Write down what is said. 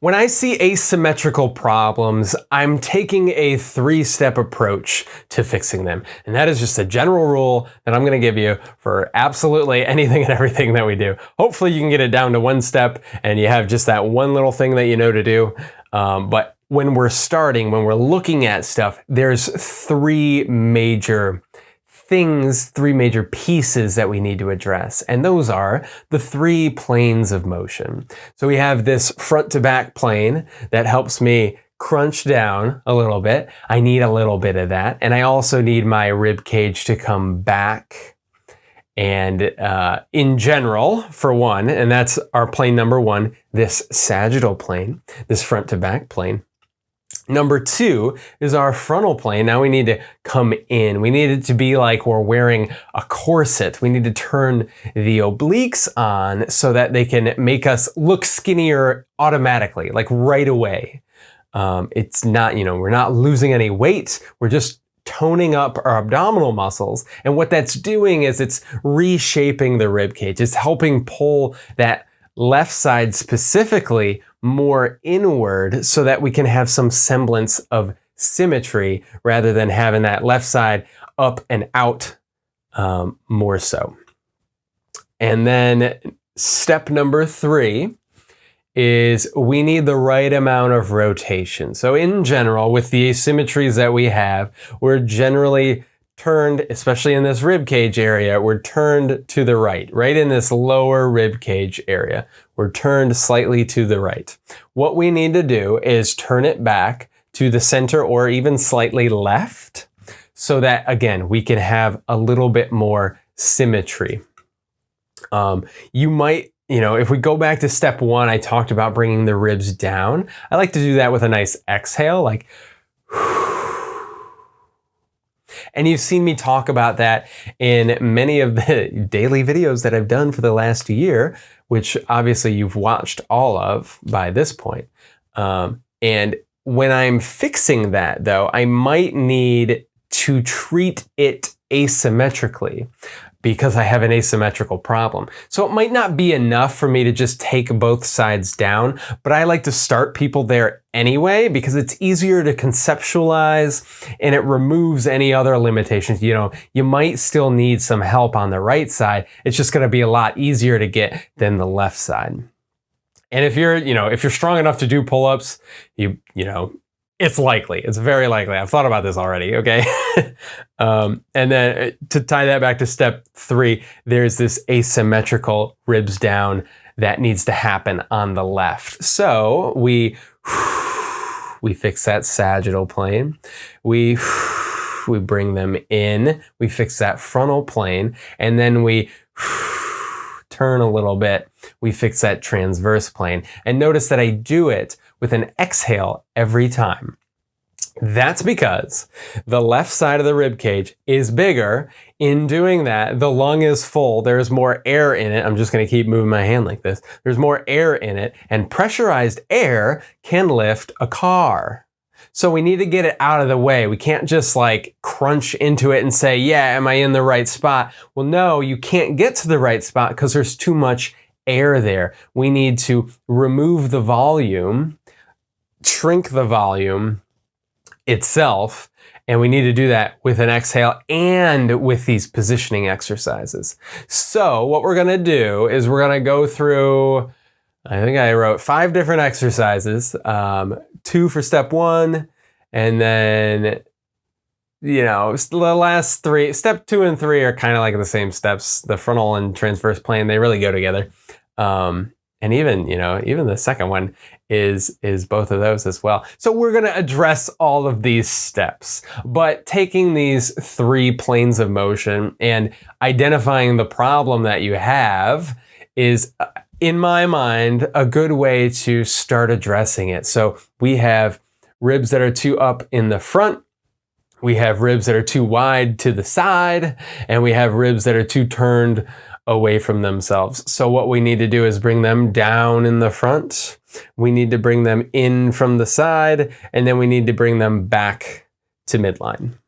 When I see asymmetrical problems, I'm taking a three-step approach to fixing them. And that is just a general rule that I'm gonna give you for absolutely anything and everything that we do. Hopefully you can get it down to one step and you have just that one little thing that you know to do. Um, but when we're starting, when we're looking at stuff, there's three major things, three major pieces that we need to address. And those are the three planes of motion. So we have this front to back plane that helps me crunch down a little bit. I need a little bit of that. And I also need my rib cage to come back. And uh, in general, for one, and that's our plane number one, this sagittal plane, this front to back plane. Number two is our frontal plane. Now we need to come in. We need it to be like we're wearing a corset. We need to turn the obliques on so that they can make us look skinnier automatically, like right away. Um, it's not, you know, we're not losing any weight. We're just toning up our abdominal muscles. And what that's doing is it's reshaping the rib cage. It's helping pull that left side specifically more inward so that we can have some semblance of symmetry rather than having that left side up and out um, more so. And then step number three is we need the right amount of rotation. So in general, with the asymmetries that we have, we're generally turned, especially in this rib cage area, we're turned to the right, right in this lower rib cage area. We're turned slightly to the right. What we need to do is turn it back to the center or even slightly left so that, again, we can have a little bit more symmetry. Um, you might you know, if we go back to step one, I talked about bringing the ribs down. I like to do that with a nice exhale, like, and you've seen me talk about that in many of the daily videos that I've done for the last year, which obviously you've watched all of by this point. Um, and when I'm fixing that though, I might need to treat it asymmetrically because I have an asymmetrical problem. So it might not be enough for me to just take both sides down, but I like to start people there anyway because it's easier to conceptualize and it removes any other limitations. You know, you might still need some help on the right side. It's just going to be a lot easier to get than the left side. And if you're, you know, if you're strong enough to do pull-ups, you, you know, it's likely. It's very likely. I've thought about this already, okay? um, and then uh, to tie that back to step three, there's this asymmetrical ribs down that needs to happen on the left. So we, we fix that sagittal plane. We, we bring them in. We fix that frontal plane. And then we turn a little bit. We fix that transverse plane. And notice that I do it with an exhale every time. That's because the left side of the rib cage is bigger. In doing that, the lung is full. There's more air in it. I'm just going to keep moving my hand like this. There's more air in it, and pressurized air can lift a car. So we need to get it out of the way. We can't just like crunch into it and say, yeah, am I in the right spot? Well, no, you can't get to the right spot because there's too much air there. We need to remove the volume shrink the volume itself. And we need to do that with an exhale and with these positioning exercises. So what we're to do is we're to go through, I think I wrote five different exercises, um, two for step one, and then, you know, the last three, step two and three are kind of like the same steps. The frontal and transverse plane, they really go together. Um, and even, you know, even the second one is, is both of those as well. So we're going to address all of these steps, but taking these three planes of motion and identifying the problem that you have is, uh, in my mind, a good way to start addressing it. So we have ribs that are too up in the front, we have ribs that are too wide to the side, and we have ribs that are too turned away from themselves. So what we need to do is bring them down in the front. We need to bring them in from the side, and then we need to bring them back to midline.